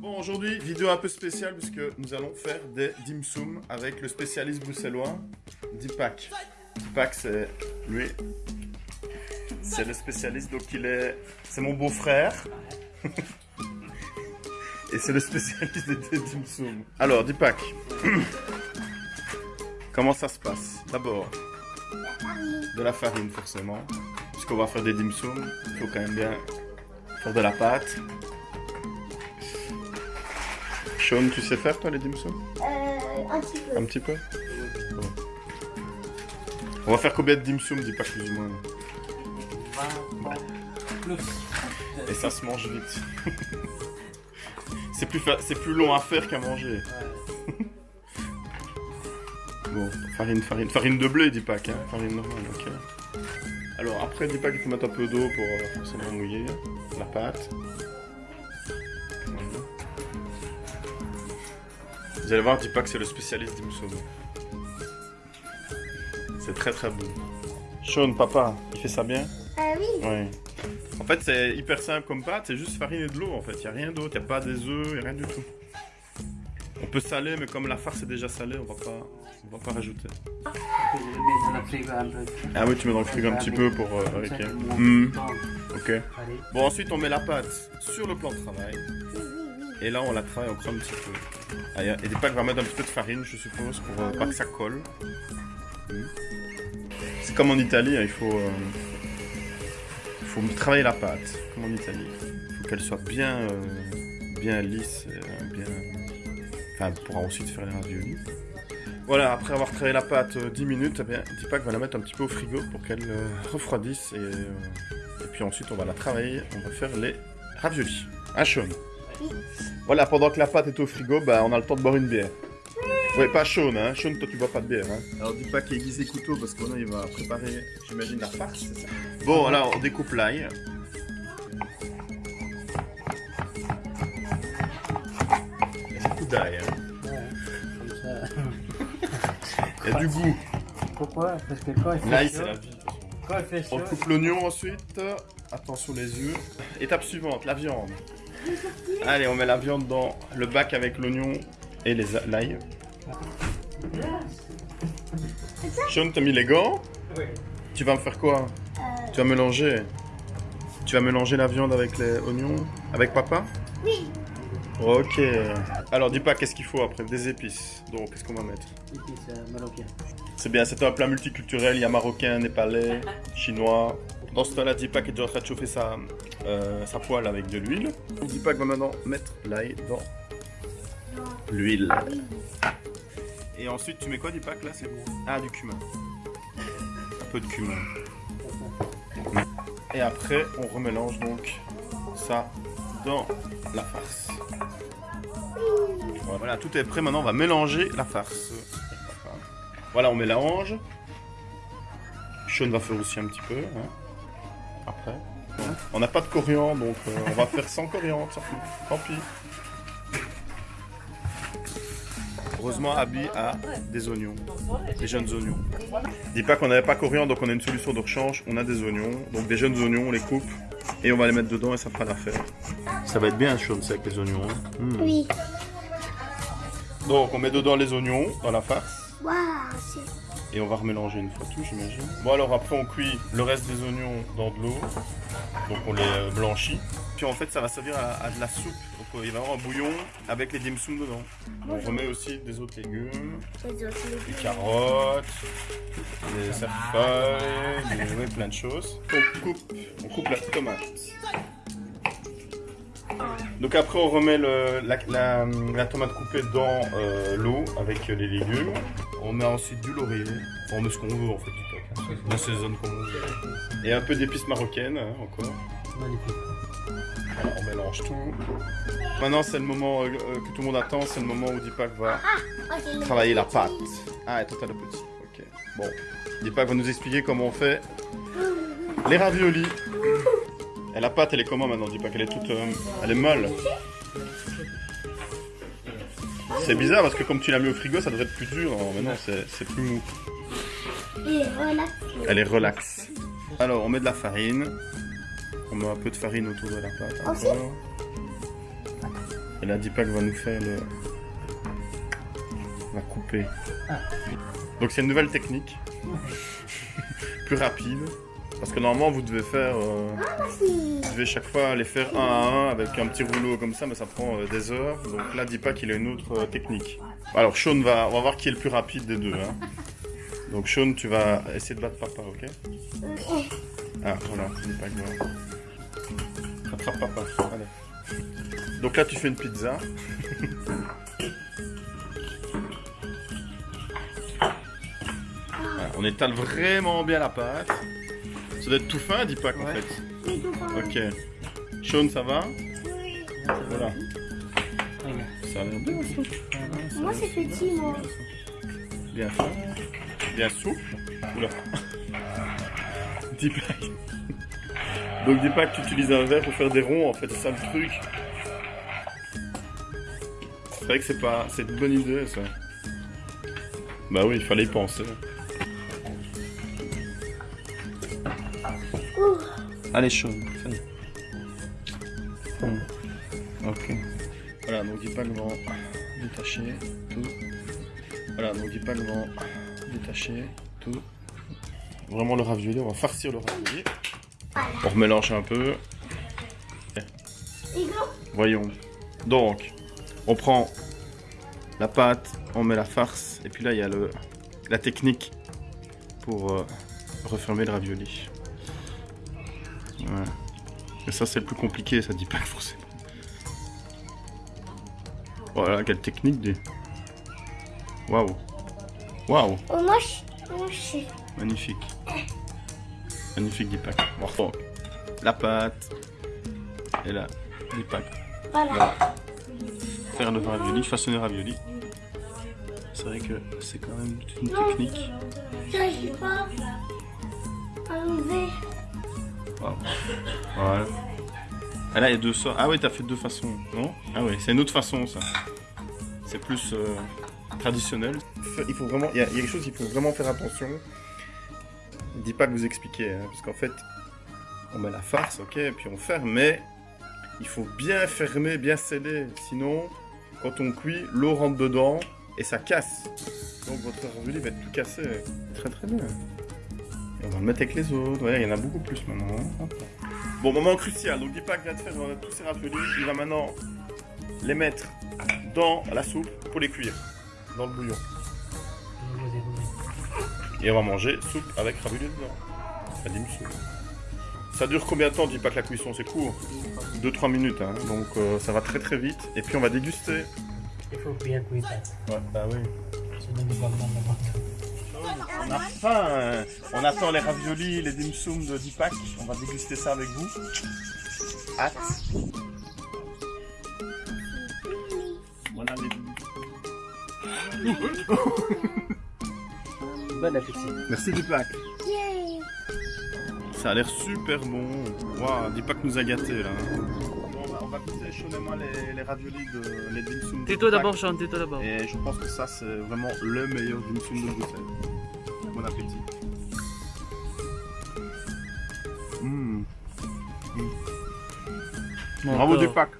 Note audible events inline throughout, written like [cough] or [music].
Bon, aujourd'hui, vidéo un peu spéciale puisque nous allons faire des dim sum avec le spécialiste bruxellois, Dipak. Dipak, c'est lui. C'est le spécialiste, donc il est... C'est mon beau-frère. [laughs] Et c'est le spécialiste des dim sum. Alors, Dipak. [clears throat] Comment ça se passe? D'abord, de la farine forcément. Puisqu'on va faire des dim sum, il faut quand même bien faire de la pâte. Sean, tu sais faire toi les dim sum Euh, un petit peu. Un petit peu. On va faire combien de dim sum, dis pas plus ou moins. Plus. Et ça se mange vite. [laughs] c'est plus, fa- c'est plus long à faire qu'à manger. Bon, farine, farine, farine de blé, dis pas, hein, farine normale, ok. Alors après, dis pas qu'il faut mettre un peu d'eau pour euh, forcément mouiller la pâte. Vous allez voir, dis pas que c'est le spécialiste du mousson. C'est très très bon. Sean, papa, il fait ça bien? Ah oui. Ouais. En fait, c'est hyper simple comme pâte, c'est juste farine et de l'eau en fait. Il a rien d'autre, il a pas des œufs, rien du tout. On peut saler, mais comme la farce est déjà salée, on va pas, on va pas rajouter. Je le mets dans le frigo un peu. Ah oui, tu mets dans le frigo un petit peu pour. euh, monde Hmm, ok. Bon, ensuite, on met la pâte sur le plan de travail. Et là, on la travaille encore un petit peu. Et des packs va mettre un petit peu de farine, je suppose, pour euh, pas que ça colle. Hmm. C'est comme en Italie, hein, il faut, euh, faut travailler la pâte, comme en Italie. Il faut qu'elle soit bien, euh, bien lisse, euh, bien... Enfin, pourra ensuite faire les raviolis. Voilà, après avoir travaillé la pâte euh, 10 minutes, eh bien, va la mettre un petit peu au frigo pour qu'elle euh, refroidisse. Et, euh, et puis ensuite, on va la travailler, on va faire les raviolis. À chaud. Voilà, pendant que la pâte est au frigo, bah, on a le temps de boire une bière. Ouais, pas Sean, hein. Sean, toi, tu bois pas de bière, hein. Alors, dis pas qu'il aiguise les couteaux parce qu'on il va préparer, j'imagine, la farce, c'est ça Bon, alors, on découpe l'ail. Il y a beaucoup d'ail, hein. Ouais, comme ça. Il y a du goût. Pourquoi? Parce que quand il fait L'ail, chaud, c'est la vie. quand il fait On chaud, coupe l'oignon ensuite. Attention les yeux. Étape suivante, la viande. Allez, on met la viande dans le bac avec l'oignon et les l'ail. Sean, t'as mis les gants? Oui. Tu vas me faire quoi? Euh, Tu vas mélanger Tu vas mélanger la viande avec les oignons? Avec papa? Oui. Ok. Alors, dis pas qu'est-ce qu'il faut après Des épices. Donc, qu'est-ce qu'on va mettre? C'est marocain. C'est bien, c'est un plat multiculturel. Il y a marocain, népalais, chinois. Dans ce temps-là, Dipak est déjà en train de chauffer sa, euh, sa poêle avec de l'huile. Dipak va maintenant mettre l'ail dans l'huile. Et ensuite, tu mets quoi, Dipak là c'est Ah, du cumin. Un peu de cumin. Et après, on remélange donc ça dans la farce. Voilà, tout est prêt. Maintenant, on va mélanger la farce. Voilà, on mélange. Sean va faire aussi un petit peu. hein, Après. On n'a pas de coriandre, donc euh, on va faire sans coriandre. Tant pis. Heureusement, Abby a des oignons, des jeunes oignons. Dis pas qu'on n'avait pas coriandre, donc on a une solution de rechange. On a des oignons, donc des jeunes oignons, on les coupe et on va les mettre dedans et ça fera l'affaire. Ça va être bien chaud, ça, avec les oignons. hein. Mm. Oui. Donc on met dedans les oignons dans la farce. Et on va remélanger une fois tout, j'imagine. Bon alors après on cuit le reste des oignons dans de l'eau, donc on les euh, blanchit. Puis en fait ça va servir à, à de la soupe, donc euh, il va y avoir un bouillon avec les dim sum dedans. On remet aussi des autres légumes, des carottes, des cerfeuilles, des, ouais, plein de choses. On coupe, on coupe la tomate. Donc après on remet le- la, la- la tomate coupée dans euh, l'eau avec les légumes. On met ensuite du laurier. On met ce qu'on veut en fait du hein. On assaisonne comme on veut. Et un peu d'épices marocaines hein, encore. Magnifique. Voilà, on mélange tout. Maintenant c'est le moment euh, euh, que tout le monde attend, c'est le moment où Dipak va Ah, travailler la pâte. Ah, et toi t'as le petit. Ok. Bon. Dipak va nous expliquer comment on fait [laughs] les raviolis. Et la pâte, elle est comment maintenant? Dipak Elle est toute, euh, elle est molle. C'est bizarre parce que comme tu l'as mis au frigo, ça devrait être plus dur. Non, mais non, c'est c'est plus mou. Et. Elle est relaxe. Alors, on met de la farine. On met un peu de farine autour de la pâte. Aussi encore. Et là, Deepak va nous faire le... va couper. Ah. Donc c'est une nouvelle technique. [laughs] Plus rapide. Parce que normalement, vous devez faire... euh, Merci. Vous devez chaque fois les faire un à un avec un petit rouleau comme ça, mais ça prend euh, des heures. Donc là, Deepak, il a une autre euh, technique. Alors, Sean va... On va voir qui est le plus rapide des deux. hein. Donc Sean, tu vas essayer de battre papa, ok? Ah, voilà, Deepak va... Rattrape papa, allez. Donc là, tu fais une pizza. Voilà, [laughs] on étale vraiment bien la pâte. Ça doit être tout fin, Deepak, en Ouais. fait. C'est tout pour moi. Ok. Sean, ça va Oui. Voilà. Ça a l'air bien, ça. Moi, c'est petit, moi. Bien fin. Bien souple. Oula. [laughs] Deepak. Donc Deepak, tu utilises un verre pour faire des ronds, en fait, c'est ça le truc. C'est vrai que c'est pas... C'est une bonne idée, ça. Bah oui, il fallait y penser. Allez. Hmm. Ok. Voilà, donc Deepak va détacher tout. Voilà, donc Deepak va détacher tout. Vraiment le ravioli, on va farcir le ravioli. On remélange un peu. Hugo, Voyons. Donc, on prend la pâte, on met la farce, et puis là il y a le, la technique pour euh, refermer le ravioli. Ouais. Et ça c'est le plus compliqué, ça dit pas forcément. Voilà, quelle technique des. Waouh. Waouh, oh, moi, je... magnifique. Magnifique Deepak. On reprend la pâte et là, Deepak. Voilà. faire le ravioli, façonner ravioli. C'est vrai que c'est quand même une technique. J'arrive pas à enlever. Voilà. Ah là, il y a deux sortes. Ah oui, t'as fait deux façons, non Ah oui, c'est une autre façon, ça. C'est plus euh, traditionnel. Il faut vraiment... Il y, a il y a quelque chose qu'il faut vraiment faire attention. Dis pas que vous expliquez, hein, parce qu'en fait, on met la farce, ok, et puis on ferme, mais il faut bien fermer, bien sceller. Sinon, quand on cuit, l'eau rentre dedans et ça casse. Donc votre ravioli va être tout cassé. Très très bien. On va le mettre avec les autres. Ouais, il y en a beaucoup plus maintenant. Bon, moment crucial. Donc Deepak vient de faire euh, tous ces raviolis. Il va maintenant les mettre dans la soupe pour les cuire. Dans le bouillon. Et on va manger soupe avec ravioli dedans. Soupe. Ça dure combien de temps, Deepak, la cuisson? C'est court 2-3 minutes, hein. donc euh, ça va très très vite. Et puis on va déguster. Il faut bien cuire. Ouais, bah oui. On a faim. hein. On attend les raviolis, les dim sum de Deepak. On va déguster ça avec vous. Hâte. Voilà les Bon appétit. Merci Deepak. Yay. Ça a l'air super bon. Waouh, Deepak nous a gâtés là. On va, on va goûter chaud et moi les, les raviolis de les dim sum. de Tais-toi d'abord, Sean, tais-toi d'abord. Et je pense que ça c'est vraiment le meilleur dim sum de Bruxelles. Bon appétit. Mmh. Bon, Bravo alors, Deepak.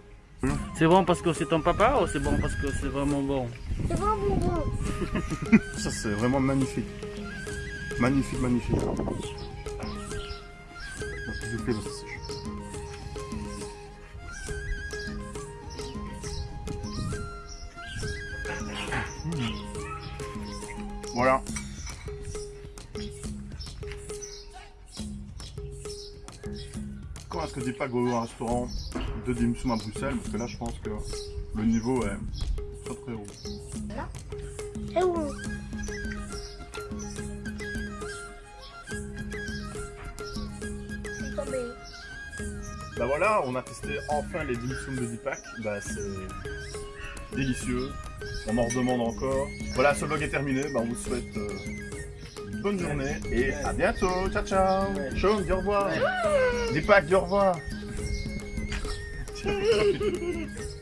C'est bon parce que c'est ton papa ou c'est bon parce que c'est vraiment bon? C'est bon, bon, [laughs] bon. Ça c'est vraiment magnifique. Magnifique, magnifique. Bon, Va ouvrir un restaurant de dim à Bruxelles Parce que là, je pense que le niveau est très très haut. C'est bon. C'est tombé. Bah voilà, on a testé enfin les dim sum de Deepak. Bah c'est délicieux. On en redemande encore. Voilà, ce vlog est terminé. Bah on vous souhaite euh, bonne journée et à bientôt. Ciao ciao. Sean, dis au revoir. Deepak, dis au revoir. [laughs]